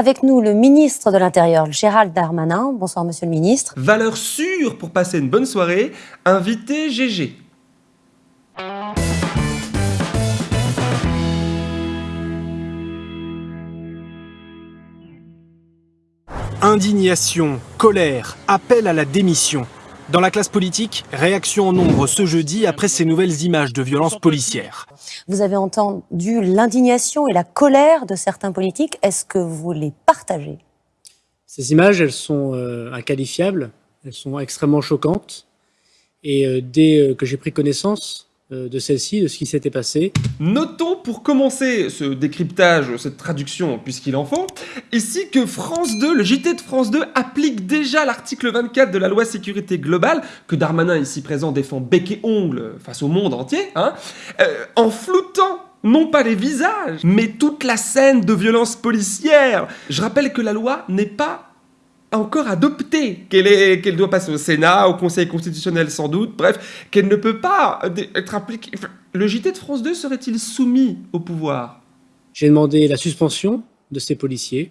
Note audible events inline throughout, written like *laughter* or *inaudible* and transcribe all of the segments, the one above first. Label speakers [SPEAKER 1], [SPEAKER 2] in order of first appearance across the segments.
[SPEAKER 1] Avec nous, le ministre de l'Intérieur, Gérald Darmanin. Bonsoir, monsieur le ministre.
[SPEAKER 2] Valeur sûre pour passer une bonne soirée, invité GG.
[SPEAKER 3] Indignation, colère, appel à la démission. Dans la classe politique, réaction en nombre ce jeudi après ces nouvelles images de violences policières.
[SPEAKER 1] Vous avez entendu l'indignation et la colère de certains politiques. Est-ce que vous les partagez?
[SPEAKER 4] Ces images, elles sont euh, inqualifiables, elles sont extrêmement choquantes. Et euh, dès euh, que j'ai pris connaissance de celle-ci, de ce qui s'était passé.
[SPEAKER 2] Notons pour commencer ce décryptage, cette traduction, puisqu'il en faut, ici que France 2, le JT de France 2, applique déjà l'article 24 de la loi sécurité globale, que Darmanin ici présent défend bec et ongle face au monde entier, hein, euh, en floutant non pas les visages, mais toute la scène de violence policière. Je rappelle que la loi n'est pas encore adoptée, qu'elle doit passer au Sénat, au Conseil constitutionnel sans doute, bref, qu'elle ne peut pas être appliquée. Le JT de France 2 serait-il soumis au pouvoir?
[SPEAKER 4] J'ai demandé la suspension de ces policiers,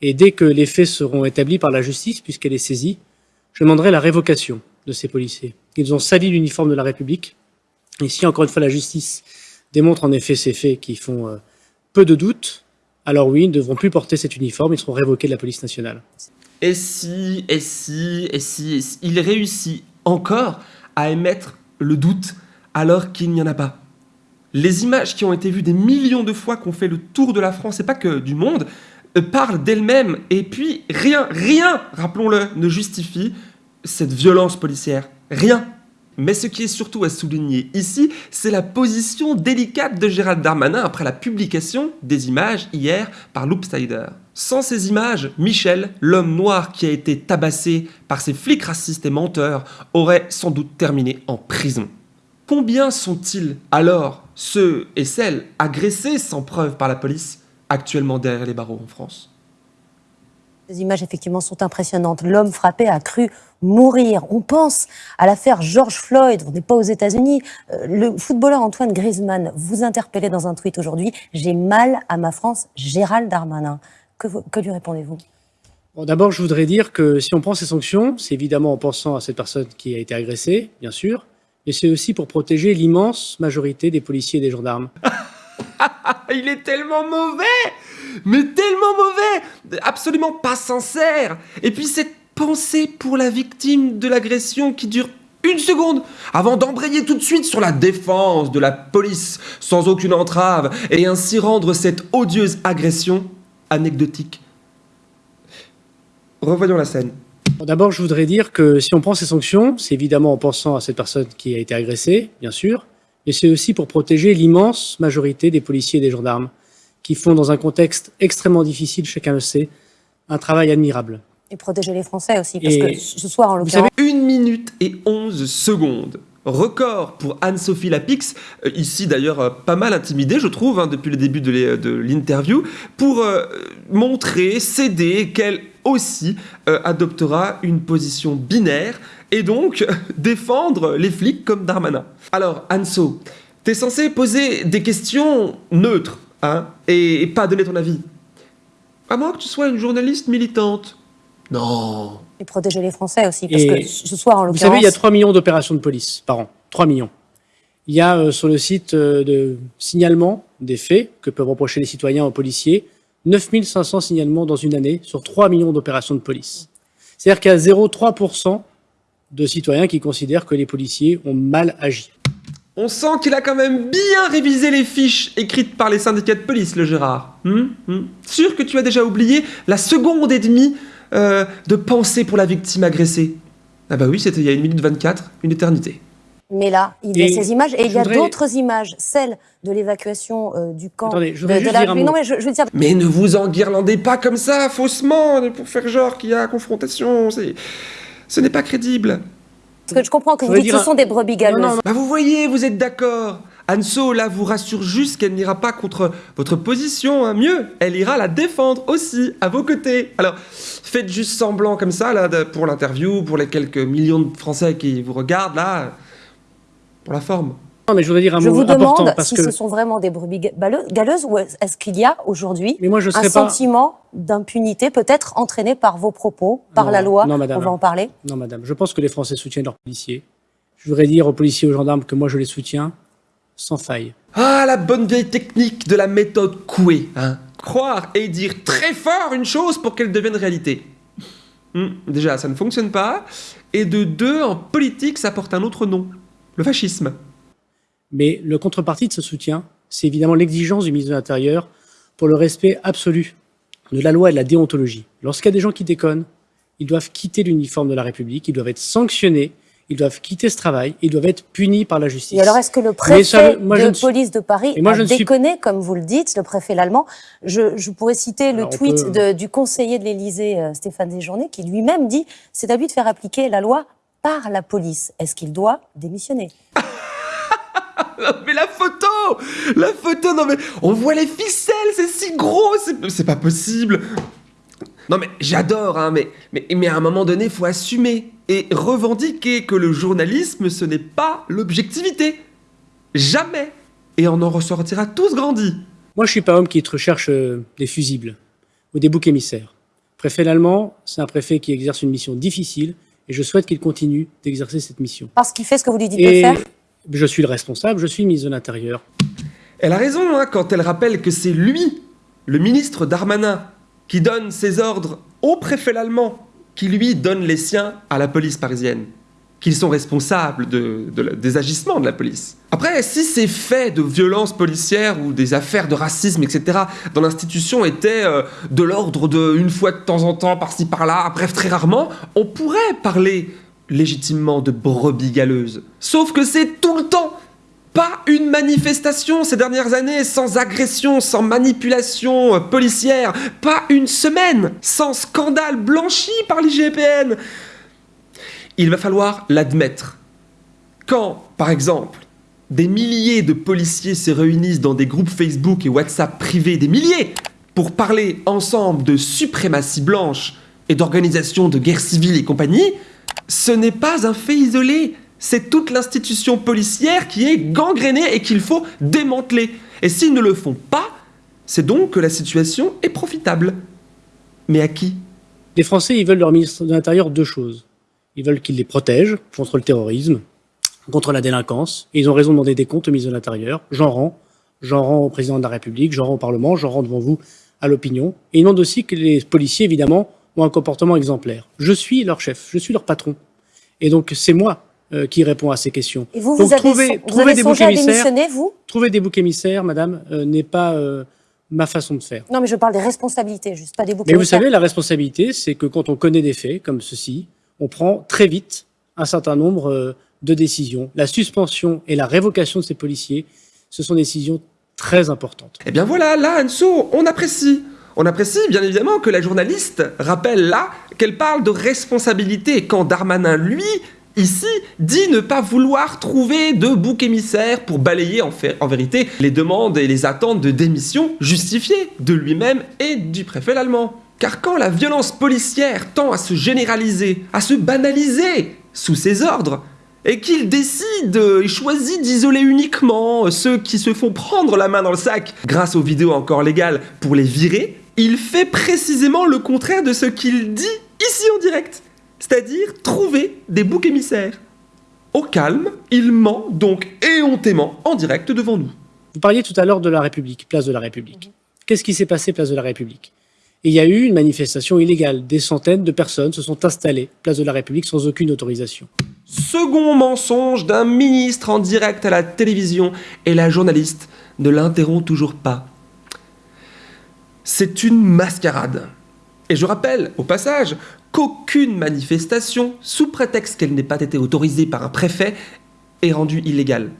[SPEAKER 4] et dès que les faits seront établis par la justice, puisqu'elle est saisie, je demanderai la révocation de ces policiers. Ils ont sali l'uniforme de la République, et si encore une fois la justice démontre en effet ces faits qui font euh, peu de doute, alors oui, ils ne devront plus porter cet uniforme, ils seront révoqués de la police nationale.
[SPEAKER 2] Et si, et si, et si, et si, il réussit encore à émettre le doute alors qu'il n'y en a pas. Les images qui ont été vues des millions de fois, qu'on fait le tour de la France, et pas que du monde, euh, parlent d'elles-mêmes. Et puis rien, rien, rappelons-le, ne justifie cette violence policière. Rien. Mais ce qui est surtout à souligner ici, c'est la position délicate de Gérald Darmanin après la publication des images hier par Loopsider. Sans ces images, Michel, l'homme noir qui a été tabassé par ces flics racistes et menteurs, aurait sans doute terminé en prison. Combien sont-ils alors, ceux et celles agressés sans preuve par la police, actuellement derrière les barreaux en France?
[SPEAKER 1] Les images, effectivement, sont impressionnantes. L'homme frappé a cru mourir. On pense à l'affaire George Floyd, on n'est pas aux États-Unis. Euh, le footballeur Antoine Griezmann vous interpellait dans un tweet aujourd'hui. J'ai mal à ma France, Gérald Darmanin. Que, vous- que lui répondez-vous?
[SPEAKER 4] Bon, D'abord, je voudrais dire que si on prend ces sanctions, c'est évidemment en pensant à cette personne qui a été agressée, bien sûr, mais c'est aussi pour protéger l'immense majorité des policiers et des gendarmes.
[SPEAKER 2] Ah, *laughs* il est tellement mauvais Mais tellement mauvais Absolument pas sincère Et puis cette pensée pour la victime de l'agression qui dure une seconde avant d'embrayer tout de suite sur la défense de la police sans aucune entrave et ainsi rendre cette odieuse agression anecdotique. Revoyons la scène.
[SPEAKER 4] D'abord, je voudrais dire que si on prend ces sanctions, c'est évidemment en pensant à cette personne qui a été agressée, bien sûr, mais c'est aussi pour protéger l'immense majorité des policiers et des gendarmes qui font, dans un contexte extrêmement difficile, chacun le sait, un travail admirable.
[SPEAKER 1] Et protéger les Français aussi, parce
[SPEAKER 4] Et
[SPEAKER 1] que ce soir, en
[SPEAKER 4] Vous
[SPEAKER 1] l'occurrence,
[SPEAKER 4] savez,
[SPEAKER 2] 1 minute et 11 secondes. Record pour Anne-Sophie Lapix, euh, ici d'ailleurs euh, pas mal intimidée je trouve hein, depuis le début de l'interview, pour euh, montrer, céder qu'elle aussi euh, adoptera une position binaire et donc *laughs* défendre les flics comme Darmanin. Alors Anso, t'es censé poser des questions neutres hein, et, et pas donner ton avis. À moins que tu sois une journaliste militante. Non,
[SPEAKER 1] et protéger les Français aussi, parce
[SPEAKER 4] Et
[SPEAKER 1] que ce soir, en
[SPEAKER 4] Vous
[SPEAKER 1] l'occurrence,
[SPEAKER 4] savez, il y a 3 millions d'opérations de police par an. 3 millions. Il y a euh, sur le site euh, de signalement des faits que peuvent reprocher les citoyens aux policiers 9500 signalements dans une année sur 3 millions d'opérations de police. C'est-à-dire qu'il y a 0,3% de citoyens qui considèrent que les policiers ont mal agi.
[SPEAKER 2] On sent qu'il a quand même bien révisé les fiches écrites par les syndicats de police, le Gérard. Hmm Hmm Sûr que tu as déjà oublié la seconde et demie euh, de pensée pour la victime agressée Ah bah oui, c'était il y a une minute 24, une éternité.
[SPEAKER 1] mais là, il y a
[SPEAKER 4] Et
[SPEAKER 1] ces images, et il y a
[SPEAKER 4] voudrais-
[SPEAKER 1] d'autres images, celles de l'évacuation euh, du camp.
[SPEAKER 4] Attendez, je
[SPEAKER 1] de,
[SPEAKER 4] voudrais
[SPEAKER 1] de
[SPEAKER 4] juste
[SPEAKER 1] la-
[SPEAKER 4] dire un mot.
[SPEAKER 1] Non, mais je, je veux dire,
[SPEAKER 2] Mais ne vous enguirlandez pas comme ça, faussement, pour faire genre qu'il y a confrontation, c'est... Ce n'est pas crédible.
[SPEAKER 1] Parce que je comprends que vous dites que ce sont des brebis galeuses.
[SPEAKER 2] Bah vous voyez, vous êtes d'accord. Anso, là, vous rassure juste qu'elle n'ira pas contre votre position, hein. mieux, elle ira la défendre aussi, à vos côtés. Alors, faites juste semblant comme ça, là, pour l'interview, pour les quelques millions de Français qui vous regardent, là, pour la forme.
[SPEAKER 4] Non, mais je voudrais dire un
[SPEAKER 1] Je
[SPEAKER 4] mot
[SPEAKER 1] vous
[SPEAKER 4] important
[SPEAKER 1] demande
[SPEAKER 4] parce
[SPEAKER 1] si
[SPEAKER 4] que.
[SPEAKER 1] ce sont vraiment des brebis galeuses ou est-ce qu'il y a aujourd'hui un
[SPEAKER 4] pas.
[SPEAKER 1] sentiment d'impunité, peut-être entraîné par vos propos, par
[SPEAKER 4] Non,
[SPEAKER 1] la loi?
[SPEAKER 4] non, madame.
[SPEAKER 1] On va en parler.
[SPEAKER 4] Non, madame. Je pense que les Français soutiennent leurs policiers. Je voudrais dire aux policiers et aux gendarmes que moi, je les soutiens sans faille.
[SPEAKER 2] Ah, la bonne vieille technique de la méthode Coué, hein. Croire et dire très fort une chose pour qu'elle devienne réalité. Hmm, déjà, ça ne fonctionne pas. Et de deux, en politique, ça porte un autre nom. Le fascisme.
[SPEAKER 4] Mais le contrepartie de ce soutien, c'est évidemment l'exigence du ministre de l'Intérieur pour le respect absolu de la loi et de la déontologie. Lorsqu'il y a des gens qui déconnent, ils doivent quitter l'uniforme de la République, ils doivent être sanctionnés, ils doivent quitter ce travail, ils doivent être punis par la justice.
[SPEAKER 1] Et alors, est-ce que le préfet
[SPEAKER 4] ça, moi, je
[SPEAKER 1] de
[SPEAKER 4] suis-
[SPEAKER 1] police de Paris
[SPEAKER 4] moi,
[SPEAKER 1] a
[SPEAKER 4] suis-
[SPEAKER 1] comme vous le dites, le préfet l'allemand? Je, je pourrais citer le
[SPEAKER 4] Alors,
[SPEAKER 1] tweet
[SPEAKER 4] peut-
[SPEAKER 1] de- du conseiller de l'Élysée, euh, Stéphane Séjourné, qui lui-même dit c'est à lui de faire appliquer la loi par la police. Est-ce qu'il doit démissionner?
[SPEAKER 2] Mais la photo La photo, non mais on voit les ficelles, c'est si gros, c'est- pas possible. Non mais j'adore, hein, mais, mais, mais à un moment donné, faut assumer et revendiquer que le journalisme, ce n'est pas l'objectivité. Jamais. Et on en ressortira tous grandis.
[SPEAKER 4] Moi, je suis pas homme qui recherche euh, des fusibles ou des boucs émissaires. Préfet allemand, c'est un préfet qui exerce une mission difficile et je souhaite qu'il continue d'exercer cette mission.
[SPEAKER 1] Parce qu'il fait ce que vous lui dites de faire
[SPEAKER 4] je suis le responsable, je suis ministre de l'Intérieur.
[SPEAKER 2] Elle a raison hein, quand elle rappelle que c'est lui, le ministre Darmanin, qui donne ses ordres au préfet allemand, qui lui donne les siens à la police parisienne, qu'ils sont responsables des agissements de la police. Après, si ces faits de violence policière ou des affaires de racisme, etc., dans l'institution étaient euh, de l'ordre de une fois de temps en temps, par-ci par-là, bref, très rarement, on pourrait parler légitimement de brebis galeuses. Sauf que c'est tout le temps pas une manifestation ces dernières années sans agression, sans manipulation euh, policière. Pas une semaine sans scandale blanchi par l'IGPN. Il va falloir l'admettre. Quand, par exemple, des milliers de policiers se réunissent dans des groupes Facebook et WhatsApp privés, des milliers, pour parler ensemble de suprématie blanche et d'organisation de guerre civile et compagnie, ce n'est pas un fait isolé. C'est toute l'institution policière qui est gangrénée et qu'il faut démanteler. Et s'ils ne le font pas, c'est donc que la situation est profitable. Mais à qui?
[SPEAKER 4] Les Français, ils veulent leur ministre de l'Intérieur deux choses. Ils veulent qu'il les protège contre le terrorisme, contre la délinquance, et ils ont raison de demander des comptes au ministre de l'Intérieur. J'en rends. J'en rends au président de la République, j'en rends au Parlement, j'en rends devant vous à l'opinion. Et ils demandent aussi que les policiers, évidemment, ont un comportement exemplaire. Je suis leur chef, je suis leur patron. Et donc, c'est moi euh, qui réponds à ces questions.
[SPEAKER 1] Et vous,
[SPEAKER 4] Donc,
[SPEAKER 1] vous avez, son- vous avez
[SPEAKER 4] des
[SPEAKER 1] songé
[SPEAKER 4] boucs
[SPEAKER 1] à
[SPEAKER 4] émissaires.
[SPEAKER 1] démissionner, vous?
[SPEAKER 4] Trouver des boucs émissaires, madame, euh, n'est pas euh, ma façon de faire.
[SPEAKER 1] Non, mais je parle des responsabilités, juste pas des boucs
[SPEAKER 4] Mais vous
[SPEAKER 1] émissaires.
[SPEAKER 4] savez, la responsabilité, c'est que quand on connaît des faits comme ceci, on prend très vite un certain nombre euh, de décisions. La suspension et la révocation de ces policiers, ce sont des décisions très importantes.
[SPEAKER 2] Eh bien voilà, là, Anso, on apprécie. On apprécie bien évidemment que la journaliste rappelle là qu'elle parle de responsabilité quand Darmanin, lui, ici, dit ne pas vouloir trouver de bouc émissaire pour balayer en, vérité les demandes et les attentes de démission justifiées de lui-même et du préfet allemand. Car quand la violence policière tend à se généraliser, à se banaliser sous ses ordres, et qu'il décide et choisit d'isoler uniquement ceux qui se font prendre la main dans le sac grâce aux vidéos encore légales pour les virer, il fait précisément le contraire de ce qu'il dit ici en direct, c'est-à-dire trouver des boucs émissaires. Au calme, il ment donc éhontément en direct devant nous.
[SPEAKER 4] Vous parliez tout à l'heure de la République, place de la République. Qu'est-ce qui s'est passé place de la République? Il y a eu une manifestation illégale. Des centaines de personnes se sont installées place de la République sans aucune autorisation.
[SPEAKER 2] Second mensonge d'un ministre en direct à la télévision et la journaliste ne l'interrompt toujours pas. C'est une mascarade. Et je rappelle, au passage, qu'aucune manifestation, sous prétexte qu'elle n'ait pas été autorisée par un préfet, est rendue illégale.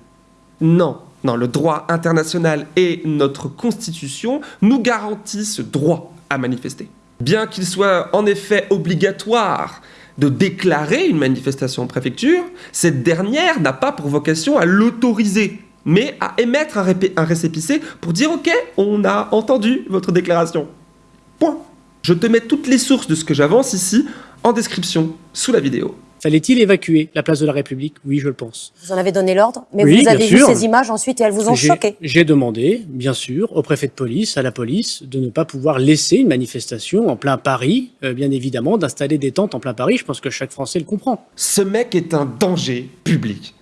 [SPEAKER 2] Non, non, le droit international et notre constitution nous garantissent ce droit à manifester. Bien qu'il soit en effet obligatoire de déclarer une manifestation en préfecture, cette dernière n'a pas pour vocation à l'autoriser, mais à émettre un, récépissé pour dire ok, on a entendu votre déclaration. Point. Je te mets toutes les sources de ce que j'avance ici en description sous la vidéo.
[SPEAKER 4] Fallait-il évacuer la place de la République? Oui, je le pense.
[SPEAKER 1] Vous en avez donné l'ordre, mais
[SPEAKER 4] Oui,
[SPEAKER 1] vous avez vu
[SPEAKER 4] sûr.
[SPEAKER 1] ces images ensuite et elles vous ont choqué.
[SPEAKER 4] J'ai demandé, bien sûr, au préfet de police, à la police, de ne pas pouvoir laisser une manifestation en plein Paris, euh, bien évidemment, d'installer des tentes en plein Paris. Je pense que chaque Français le comprend.
[SPEAKER 2] Ce mec est un danger public.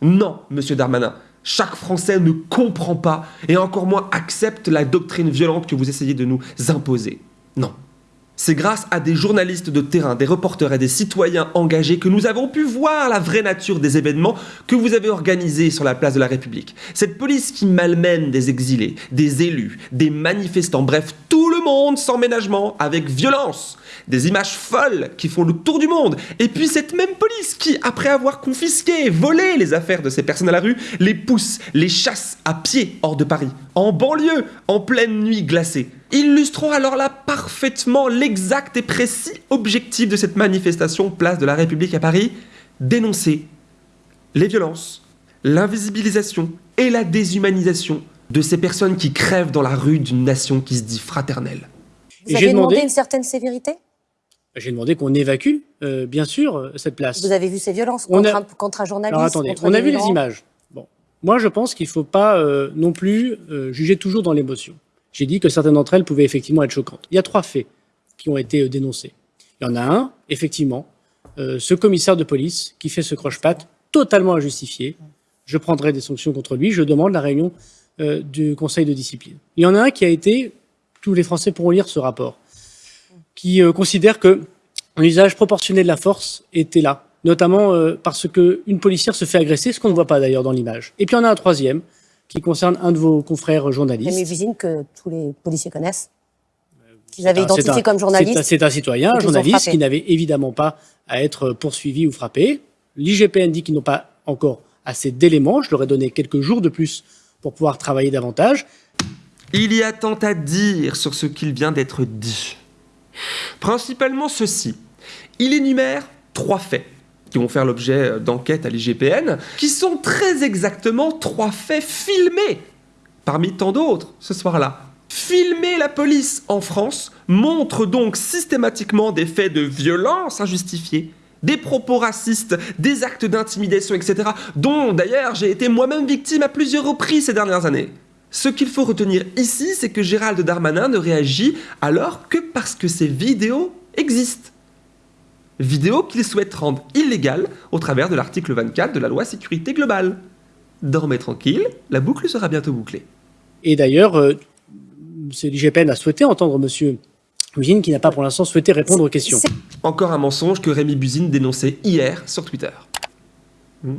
[SPEAKER 2] Non, monsieur Darmanin, chaque Français ne comprend pas et encore moins accepte la doctrine violente que vous essayez de nous imposer. Non. C'est grâce à des journalistes de terrain, des reporters et des citoyens engagés que nous avons pu voir la vraie nature des événements que vous avez organisés sur la place de la République. Cette police qui malmène des exilés, des élus, des manifestants, bref, tout le monde sans ménagement, avec violence. Des images folles qui font le tour du monde. Et puis cette même police qui, après avoir confisqué volé les affaires de ces personnes à la rue, les pousse, les chasse à pied hors de Paris, en banlieue, en pleine nuit glacée. Illustrons alors là parfaitement l'exact et précis objectif de cette manifestation place de la République à Paris, dénoncer les violences, l'invisibilisation et la déshumanisation de ces personnes qui crèvent dans la rue d'une nation qui se dit fraternelle.
[SPEAKER 1] Vous avez
[SPEAKER 4] j'ai
[SPEAKER 1] demandé
[SPEAKER 4] demandé-
[SPEAKER 1] une certaine sévérité?
[SPEAKER 4] J'ai demandé qu'on évacue, euh, bien sûr, euh, cette place.
[SPEAKER 1] Vous avez vu ces violences
[SPEAKER 4] On
[SPEAKER 1] contre,
[SPEAKER 4] a-
[SPEAKER 1] un, contre un journaliste
[SPEAKER 4] Alors attendez,
[SPEAKER 1] contre
[SPEAKER 4] on a vu les images. Moi je pense qu'il ne faut pas euh, non plus euh, juger toujours dans l'émotion. J'ai dit que certaines d'entre elles pouvaient effectivement être choquantes. Il y a trois faits qui ont été euh, dénoncés. Il y en a un, effectivement, ce commissaire de police qui fait ce croche-patte totalement injustifié. Je prendrai des sanctions contre lui. Je demande la réunion du Conseil de discipline. Il y en a un qui a été, tous les Français pourront lire ce rapport, qui considère que un usage proportionné de la force était là, notamment euh, parce que une policière se fait agresser, ce qu'on ne voit pas d'ailleurs dans l'image. Et puis il y en a un troisième qui concerne un de vos confrères journalistes.
[SPEAKER 1] Buzine, que tous les policiers connaissent, qu'ils avaient
[SPEAKER 4] un-
[SPEAKER 1] identifié
[SPEAKER 4] un-
[SPEAKER 1] comme
[SPEAKER 4] un,
[SPEAKER 1] journaliste.
[SPEAKER 4] c'est un citoyen, un
[SPEAKER 1] qu'ils ont
[SPEAKER 4] journaliste qui n'avait évidemment pas à être poursuivi ou frappé. L'IGPN dit qu'ils n'ont pas encore assez d'éléments. Je leur ai donné quelques jours de plus pour pouvoir travailler davantage.
[SPEAKER 2] Il y a tant à dire sur ce qu'il vient d'être dit. Principalement ceci. Il énumère trois faits qui vont faire l'objet d'enquêtes à l'IGPN, qui sont très exactement trois faits filmés, parmi tant d'autres, ce soir-là. Filmer la police en France montre donc systématiquement des faits de violence injustifiés, des propos racistes, des actes d'intimidation, etc., dont d'ailleurs j'ai été moi-même victime à plusieurs reprises ces dernières années. Ce qu'il faut retenir ici, c'est que Gérald Darmanin ne réagit alors que parce que ces vidéos existent. Vidéos qu'il souhaite rendre illégales au travers de l'article 24 de la loi sécurité globale. Dormez tranquille, la boucle sera bientôt bouclée.
[SPEAKER 4] Et d'ailleurs, euh, c'est l'IGPN a souhaité entendre Monsieur Eugène, qui n'a pas pour l'instant souhaité répondre aux questions.
[SPEAKER 1] C'est-
[SPEAKER 2] Encore un mensonge que Rémi Buzine dénonçait hier sur Twitter. Hmm.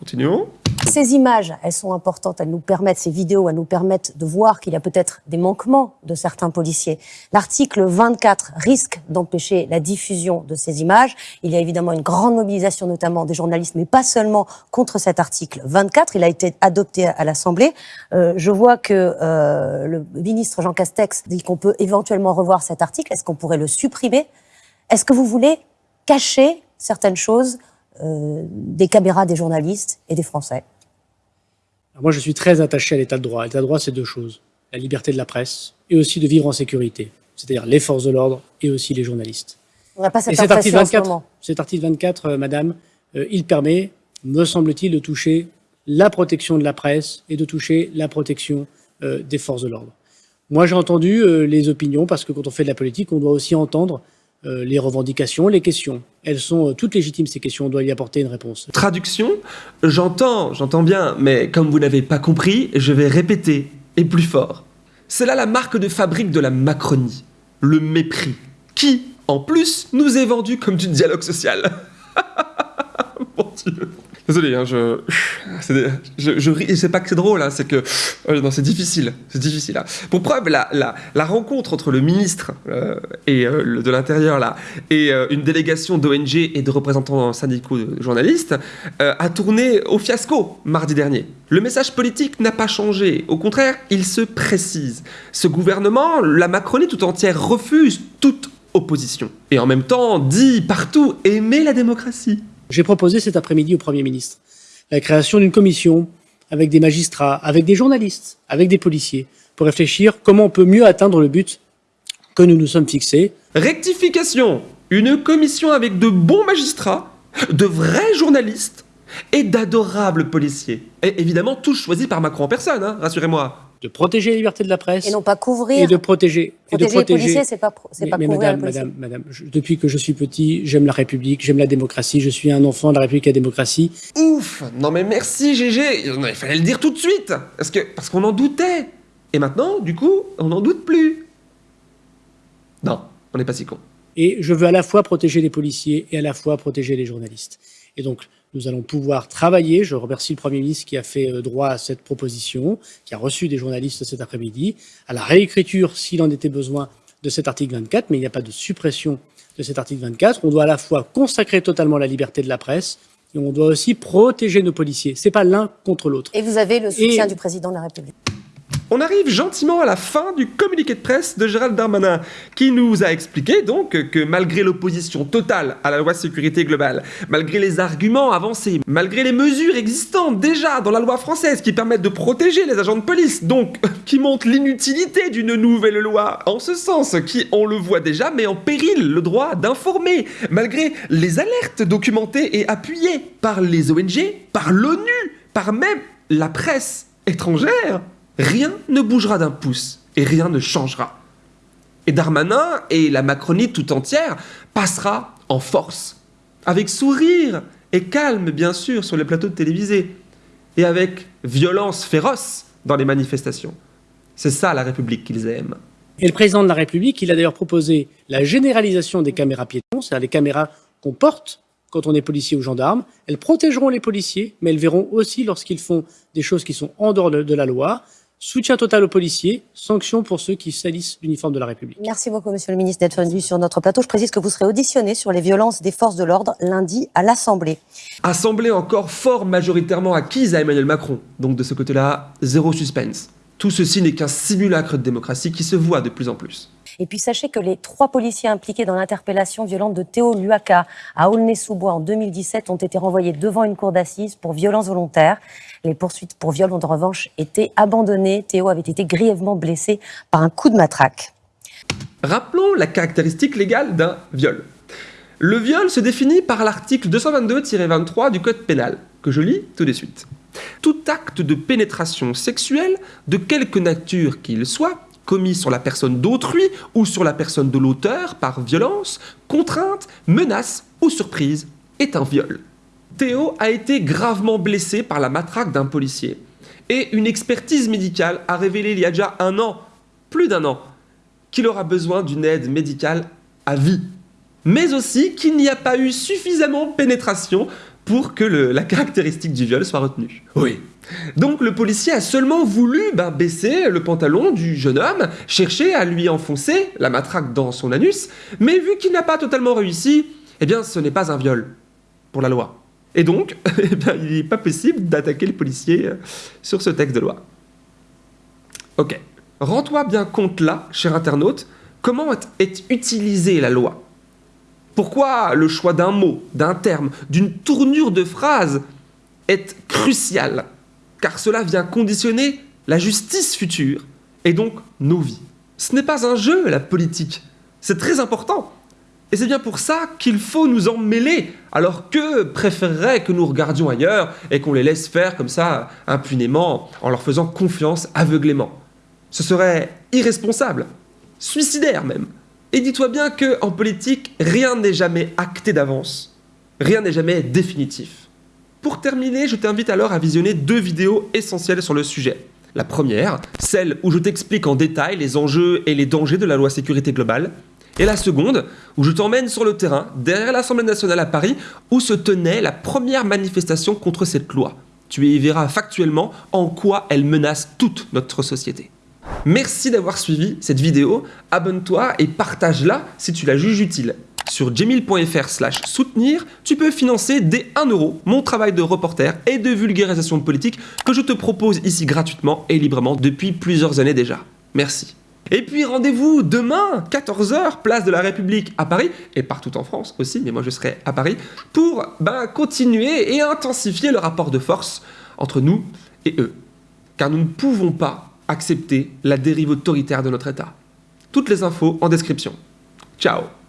[SPEAKER 2] Continuons.
[SPEAKER 1] Ces images, elles sont importantes, elles nous permettent, ces vidéos, elles nous permettent de voir qu'il y a peut-être des manquements de certains policiers. L'article 24 risque d'empêcher la diffusion de ces images. Il y a évidemment une grande mobilisation, notamment des journalistes, mais pas seulement contre cet article 24. Il a été adopté à l'Assemblée. Euh, je vois que euh, le ministre Jean Castex dit qu'on peut éventuellement revoir cet article. Est-ce qu'on pourrait le supprimer? Est-ce que vous voulez cacher certaines choses des caméras des journalistes et des Français
[SPEAKER 4] Alors moi, je suis très attaché à l'état de droit. L'état de droit, c'est deux choses. La liberté de la presse et aussi de vivre en sécurité. C'est-à-dire les forces de l'ordre et aussi les journalistes.
[SPEAKER 1] On n'a pas
[SPEAKER 4] Et
[SPEAKER 1] cette
[SPEAKER 4] cet article
[SPEAKER 1] impression en ce
[SPEAKER 4] 24,
[SPEAKER 1] moment.
[SPEAKER 4] cet article 24, euh, madame, euh, il permet, me semble-t-il, de toucher la protection de la presse et de toucher la protection euh, des forces de l'ordre. Moi, j'ai entendu euh, les opinions parce que quand on fait de la politique, on doit aussi entendre euh, les revendications, les questions. Elles sont euh, toutes légitimes, ces questions. On doit y apporter une réponse.
[SPEAKER 2] Traduction, j'entends, j'entends bien, mais comme vous n'avez pas compris, je vais répéter, et plus fort. C'est là la marque de fabrique de la Macronie, le mépris, qui, en plus, nous est vendu comme du dialogue social. *laughs* Mon Dieu. Désolé, hein, je, *laughs* je, je c'est pas que c'est drôle, hein, c'est que, euh, non, c'est difficile, c'est difficile. hein. Pour preuve, la, la, la rencontre entre le ministre euh, et euh, le- de l'intérieur là et euh, une délégation d'ONG et de représentants syndicaux de journalistes euh, a tourné au fiasco mardi dernier. Le message politique n'a pas changé, au contraire, il se précise. Ce gouvernement, la Macronie tout entière refuse toute opposition et en même temps dit partout aimer la démocratie.
[SPEAKER 4] J'ai proposé cet après-midi au Premier ministre la création d'une commission avec des magistrats, avec des journalistes, avec des policiers, pour réfléchir comment on peut mieux atteindre le but que nous nous sommes fixés.
[SPEAKER 2] Rectification Une commission avec de bons magistrats de vrais journalistes et d'adorables policiers. Et évidemment, tous choisis par Macron en personne, hein, rassurez-moi.
[SPEAKER 4] De protéger la liberté de la presse.
[SPEAKER 1] Et non pas couvrir.
[SPEAKER 4] Et de protéger.
[SPEAKER 1] et de protéger les policiers, c'est pas, c'est pas
[SPEAKER 4] mais
[SPEAKER 1] couvrir
[SPEAKER 4] madame,
[SPEAKER 1] les policiers.
[SPEAKER 4] madame, madame, je- depuis que je suis petit, j'aime la République, j'aime la démocratie, je suis un enfant de la République et de la démocratie.
[SPEAKER 2] Ouf Non mais merci GG Non, Il fallait le dire tout de suite Parce que parce qu'on en doutait Et maintenant, du coup, on n'en doute plus Non, on n'est pas si con.
[SPEAKER 4] Et je veux à la fois protéger les policiers et à la fois protéger les journalistes. Et donc, nous allons pouvoir travailler. Je remercie le Premier ministre qui a fait euh, droit à cette proposition, qui a reçu des journalistes cet après-midi, à la réécriture, s'il en était besoin, de cet article 24, mais il n'y a pas de suppression de cet article 24. On doit à la fois consacrer totalement la liberté de la presse et on doit aussi protéger nos policiers. C'est pas l'un contre l'autre.
[SPEAKER 1] Et vous avez le soutien
[SPEAKER 4] Et-
[SPEAKER 1] du président de la République.
[SPEAKER 2] On arrive gentiment à la fin du communiqué de presse de Gérald Darmanin, qui nous a expliqué donc que malgré l'opposition totale à la loi sécurité globale, malgré les arguments avancés, malgré les mesures existantes déjà dans la loi française qui permettent de protéger les agents de police, donc *laughs* qui montrent l'inutilité d'une nouvelle loi en ce sens, qui, on le voit déjà, met en péril le droit d'informer, malgré les alertes documentées et appuyées par les ONG, par l'ONU, par même la presse étrangère, rien ne bougera d'un pouce et rien ne changera. Et Darmanin et la Macronie tout entière passera en force, avec sourire et calme bien sûr sur les plateaux de télévisés, et avec violence féroce dans les manifestations. C'est ça la République qu'ils aiment.
[SPEAKER 4] Et le président de la République, il a d'ailleurs proposé la généralisation des caméras piétons, c'est-à-dire les caméras qu'on porte quand on est policier ou gendarme. Elles protégeront les policiers, mais elles verront aussi lorsqu'ils font des choses qui sont en dehors de, de la loi. Soutien total aux policiers, sanction pour ceux qui salissent l'uniforme de la République.
[SPEAKER 1] Merci beaucoup, monsieur le ministre, d'être venu sur notre plateau. Je précise que vous serez auditionné sur les violences des forces de l'ordre lundi à l'Assemblée.
[SPEAKER 2] Assemblée encore fort majoritairement acquise à Emmanuel Macron. Donc de ce côté-là, zéro suspense. Tout ceci n'est qu'un simulacre de démocratie qui se voit de plus en plus.
[SPEAKER 1] Et puis sachez que les trois policiers impliqués dans l'interpellation violente de Théo Luaka à Aulnay-sous-Bois en 2017 ont été renvoyés devant une cour d'assises pour violence volontaire. Les poursuites pour viol ont en revanche été abandonnées. Théo avait été grièvement blessé par un coup de matraque.
[SPEAKER 2] Rappelons la caractéristique légale d'un viol. Le viol se définit par l'article 222-23 du Code pénal, que je lis tout de suite. Tout acte de pénétration sexuelle, de quelque nature qu'il soit, commis sur la personne d'autrui ou sur la personne de l'auteur par violence, contrainte, menace ou surprise, est un viol. Théo a été gravement blessé par la matraque d'un policier. Et une expertise médicale a révélé il y a déjà un an, plus d'un an, qu'il aura besoin d'une aide médicale à vie. Mais aussi qu'il n'y a pas eu suffisamment de pénétration pour que le- la caractéristique du viol soit retenue. Oui. Donc le policier a seulement voulu ben, baisser le pantalon du jeune homme, chercher à lui enfoncer la matraque dans son anus, mais vu qu'il n'a pas totalement réussi, eh bien ce n'est pas un viol pour la loi. Et donc, *laughs* eh bien, il n'est pas possible d'attaquer le policier euh, sur ce texte de loi. Ok. Rends-toi bien compte là, cher internaute, comment est utilisée la loi? Pourquoi le choix d'un mot, d'un terme, d'une tournure de phrase est crucial, car cela vient conditionner la justice future et donc nos vies. Ce n'est pas un jeu, la politique. C'est très important. Et c'est bien pour ça qu'il faut nous en mêler, alors que préféreraient que nous regardions ailleurs et qu'on les laisse faire comme ça impunément en leur faisant confiance aveuglément? Ce serait irresponsable, suicidaire même. Et dis-toi bien que en politique, rien n'est jamais acté d'avance. Rien n'est jamais définitif. Pour terminer, je t'invite alors à visionner deux vidéos essentielles sur le sujet. La première, celle où je t'explique en détail les enjeux et les dangers de la loi sécurité globale. Et la seconde, où je t'emmène sur le terrain, derrière l'Assemblée nationale à Paris, où se tenait la première manifestation contre cette loi. Tu y verras factuellement en quoi elle menace toute notre société. Merci d'avoir suivi cette vidéo, abonne-toi et partage-la si tu la juges utile. Sur jemil.fr slash soutenir, tu peux financer dès 1 euro mon travail de reporter et de vulgarisation politique que je te propose ici gratuitement et librement depuis plusieurs années déjà. Merci. Et puis rendez-vous demain, 14h, place de la République à Paris, et partout en France aussi, mais moi je serai à Paris, pour ben, continuer et intensifier le rapport de force entre nous et eux. Car nous ne pouvons pas accepter la dérive autoritaire de notre État. Toutes les infos en description. Ciao